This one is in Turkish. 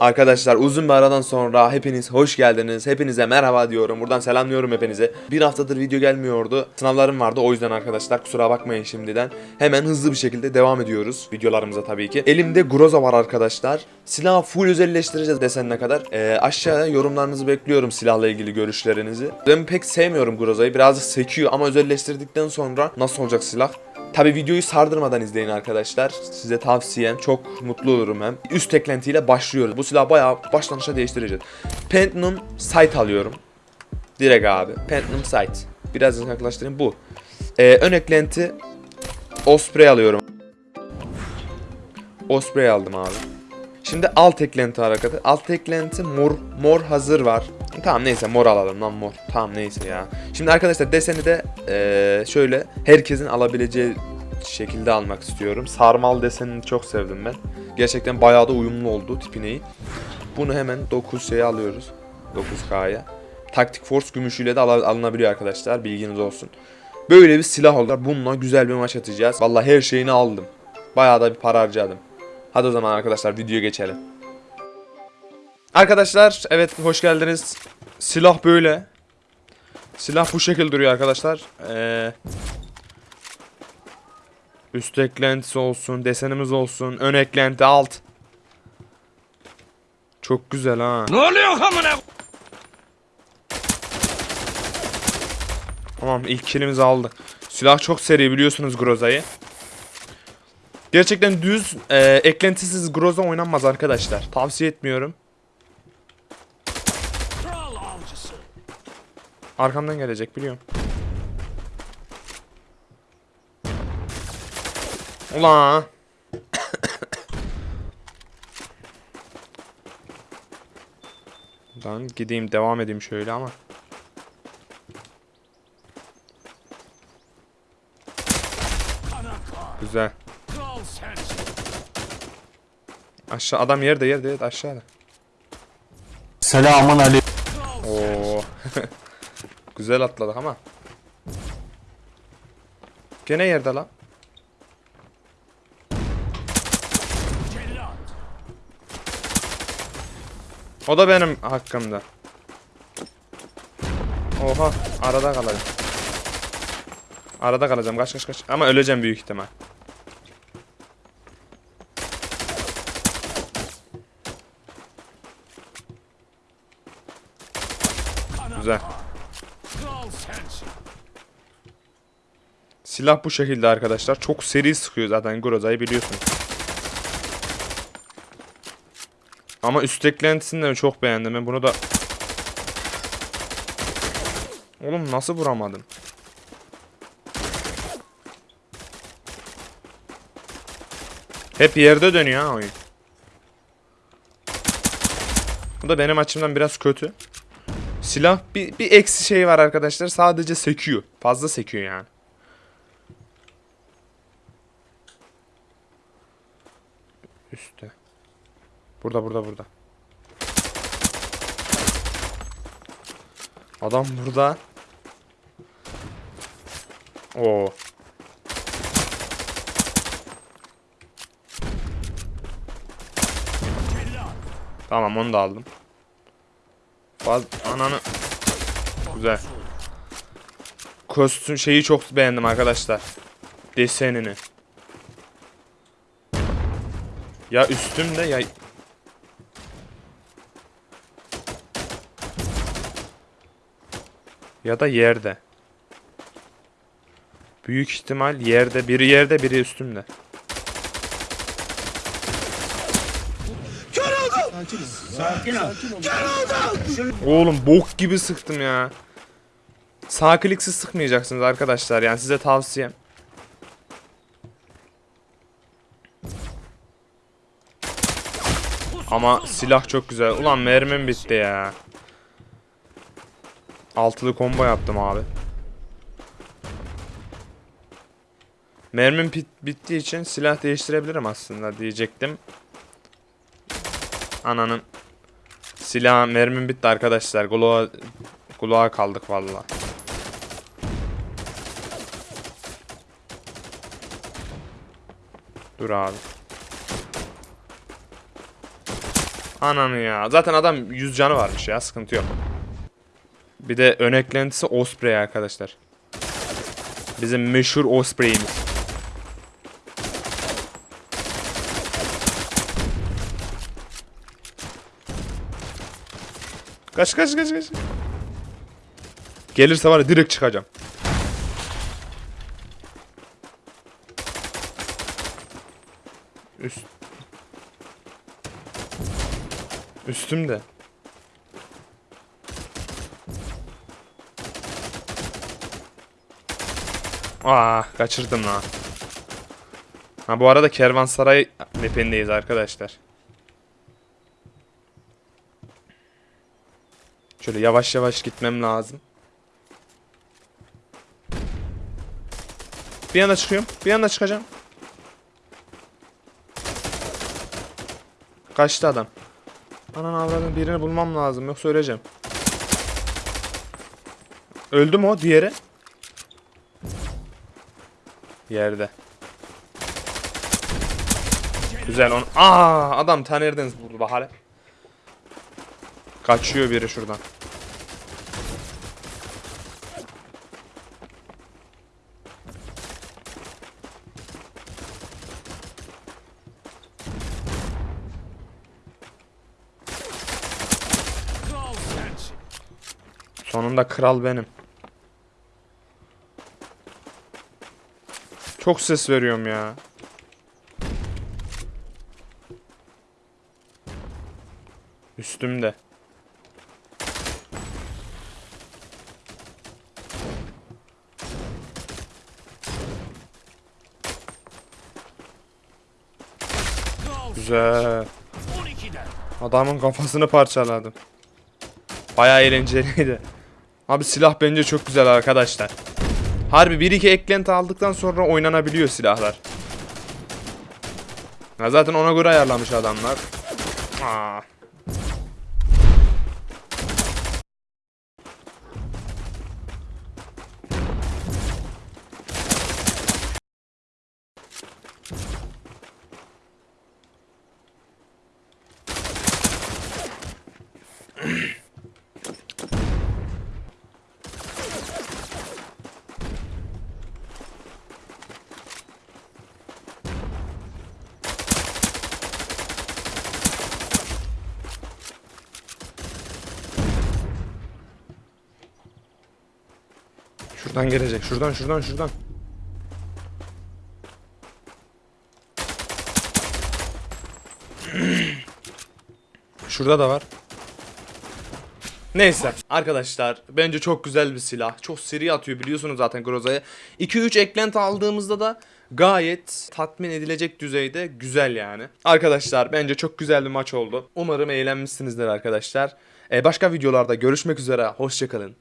Arkadaşlar uzun bir aradan sonra hepiniz hoş geldiniz. Hepinize merhaba diyorum. Buradan selamlıyorum hepinize. Bir haftadır video gelmiyordu. Sınavlarım vardı o yüzden arkadaşlar kusura bakmayın şimdiden. Hemen hızlı bir şekilde devam ediyoruz videolarımıza tabii ki. Elimde Groza var arkadaşlar. Silahı full özelleştireceğiz desenine kadar. Ee, aşağıya yorumlarınızı bekliyorum silahla ilgili görüşlerinizi. Ben pek sevmiyorum Groza'yı. Birazcık sekiyor ama özelleştirdikten sonra nasıl olacak silah? Tabi videoyu sardırmadan izleyin arkadaşlar. Size tavsiyem çok mutlu olurum hem. Üst eklentiyle başlıyoruz. Bu silahı bayağı başlanışa değiştireceğiz. Phantom Sight alıyorum. Direkt abi. Phantom Sight. Biraz yaklaştırayım bu. Ee, ön eklenti Osprey alıyorum. Osprey aldım abi. Şimdi alt eklenti hareketi. Alt eklenti mor mor hazır var. Tamam neyse mor alalım lan mor. Tamam neyse ya. Şimdi arkadaşlar deseni de eee, şöyle herkesin alabileceği şekilde almak istiyorum. Sarmal desenini çok sevdim ben. Gerçekten bayağı da uyumlu oldu tipineyi. Bunu hemen 9 şeye alıyoruz. 9K'ya. Taktik Force gümüşüyle de al- alınabiliyor arkadaşlar. Bilginiz olsun. Böyle bir silah oldu. Bununla güzel bir maç atacağız. Vallahi her şeyini aldım. Bayağı da bir para harcadım. Hadi o zaman arkadaşlar videoya geçelim. Arkadaşlar evet hoş geldiniz. Silah böyle. Silah bu şekilde duruyor arkadaşlar. Ee, üst eklentisi olsun, desenimiz olsun, ön eklenti alt. Çok güzel ha. Ne oluyor amına? Tamam ilk kilimizi aldık. Silah çok seri biliyorsunuz Groza'yı. Gerçekten düz e, eklentisiz Groza oynanmaz arkadaşlar. Tavsiye etmiyorum. Arkamdan gelecek biliyorum. Ulan. Ben gideyim devam edeyim şöyle ama. Güzel. Aşağı adam yerde yerde yerde aşağıda. Selamun aleyküm. Oo. Güzel atladık ama. Gene yerde lan. O da benim hakkımda. Oha arada kalacağım. Arada kalacağım kaç kaç kaç. Ama öleceğim büyük ihtimal. Güzel. Kral sensin. Silah bu şekilde arkadaşlar. Çok seri sıkıyor zaten Groza'yı biliyorsunuz. Ama üst eklentisini de çok beğendim. Ben bunu da... Oğlum nasıl vuramadım? Hep yerde dönüyor ha oyun. Bu da benim açımdan biraz kötü. Silah bir, bir eksi şey var arkadaşlar. Sadece sekiyor. Fazla sekiyor yani. Üstte. Burada burada burada. Adam burada. Oo. Tamam onu da aldım. Faz ananı. Güzel. Kostüm şeyi çok beğendim arkadaşlar. Desenini. Ya üstümde ya ya da yerde. Büyük ihtimal yerde. Biri yerde, biri üstümde. Oğlum bok gibi sıktım ya. Sağ kliksiz sıkmayacaksınız arkadaşlar. Yani size tavsiyem. Ama silah çok güzel. Ulan mermim bitti ya. Altılı combo yaptım abi. Mermim bit bittiği için silah değiştirebilirim aslında diyecektim. Ananın. Silah mermim bitti arkadaşlar. Gloğa Gloğa kaldık valla. Dur abi. Ananı ya. Zaten adam 100 canı varmış ya. Sıkıntı yok. Bir de ön eklentisi Osprey arkadaşlar. Bizim meşhur Osprey'imiz. Kaç kaç kaç kaç. Gelirse var direkt çıkacağım. Üst. Üstümde. Aa kaçırdım lan. Ha bu arada Kervansaray mapindeyiz arkadaşlar. Şöyle yavaş yavaş gitmem lazım. Bir anda çıkıyorum. Bir anda çıkacağım. Kaçtı adam. Anan avradın birini bulmam lazım yoksa öleceğim. Öldü mü o diğeri? Yerde. Güzel on. Aa adam tanırdınız vurdu bahane. Kaçıyor biri şuradan. Kral sensin. Sonunda kral benim. Çok ses veriyorum ya. Üstümde. Güzel. 12'den. Adamın kafasını parçaladım. Bayağı eğlenceliydi. Abi silah bence çok güzel arkadaşlar. Harbi 1-2 eklenti aldıktan sonra oynanabiliyor silahlar. Ya zaten ona göre ayarlamış adamlar. Aa. Şuradan gelecek. Şuradan şuradan şuradan. Şurada da var. Neyse arkadaşlar bence çok güzel bir silah. Çok seri atıyor biliyorsunuz zaten Groza'ya. 2-3 eklenti aldığımızda da gayet tatmin edilecek düzeyde güzel yani. Arkadaşlar bence çok güzel bir maç oldu. Umarım eğlenmişsinizdir arkadaşlar. Ee, başka videolarda görüşmek üzere. Hoşçakalın.